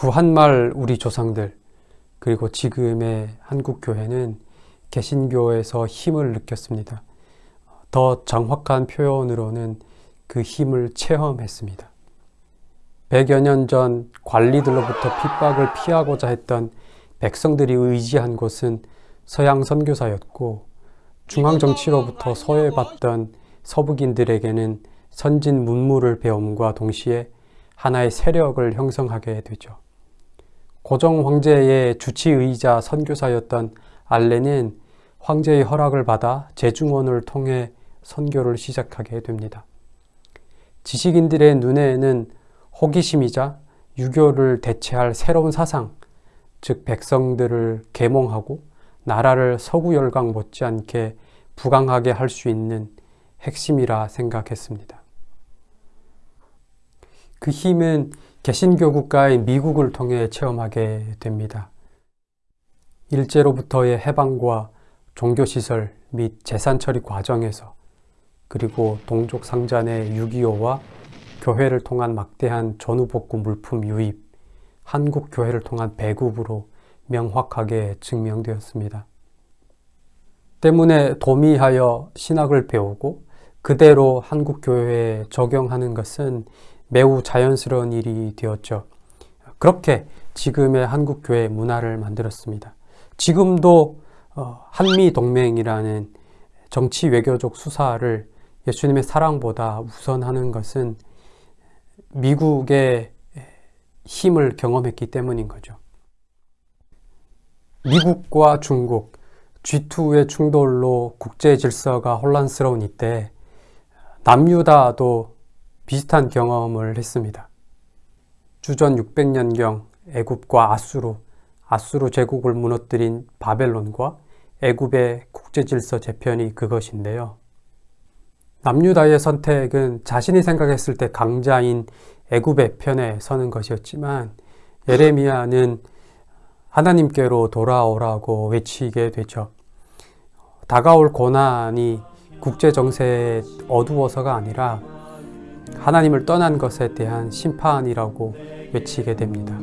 구한말 우리 조상들 그리고 지금의 한국교회는 개신교에서 힘을 느꼈습니다. 더 정확한 표현으로는 그 힘을 체험했습니다. 100여 년 전 관리들로부터 핍박을 피하고자 했던 백성들이 의지한 곳은 서양 선교사였고 중앙정치로부터 소외받던 서북인들에게는 선진 문물을 배움과 동시에 하나의 세력을 형성하게 되죠. 고종 황제의 주치의자 선교사였던 알렌은 황제의 허락을 받아 재중원을 통해 선교를 시작하게 됩니다. 지식인들의 눈에는 호기심이자 유교를 대체할 새로운 사상, 즉 백성들을 계몽하고 나라를 서구 열강 못지않게 부강하게 할 수 있는 핵심이라 생각했습니다. 그 힘은 개신교 국가인 미국을 통해 체험하게 됩니다. 일제로부터의 해방과 종교시설 및 재산 처리 과정에서 그리고 동족 상잔의 6.25와 교회를 통한 막대한 전후복구 물품 유입, 한국 교회를 통한 배급으로 명확하게 증명되었습니다. 때문에 도미하여 신학을 배우고 그대로 한국 교회에 적용하는 것은 매우 자연스러운 일이 되었죠. 그렇게 지금의 한국 교회 문화를 만들었습니다. 지금도 어, 한미동맹이라는 정치 외교적 수사를 예수님의 사랑보다 우선하는 것은 미국의 힘을 경험했기 때문인 거죠. 미국과 중국, G2의 충돌로 국제 질서가 혼란스러운 이때 남유다도 비슷한 경험을 했습니다. 주전 600년경 애굽과 아수르, 아수르 제국을 무너뜨린 바벨론과 애굽의 국제질서 재편이 그것인데요. 남유다의 선택은 자신이 생각했을 때 강자인 애굽의 편에 서는 것이었지만 예레미야는 하나님께로 돌아오라고 외치게 되죠. 다가올 고난이 국제정세에 어두워서가 아니라 하나님을 떠난 것에 대한 심판이라고 외치게 됩니다.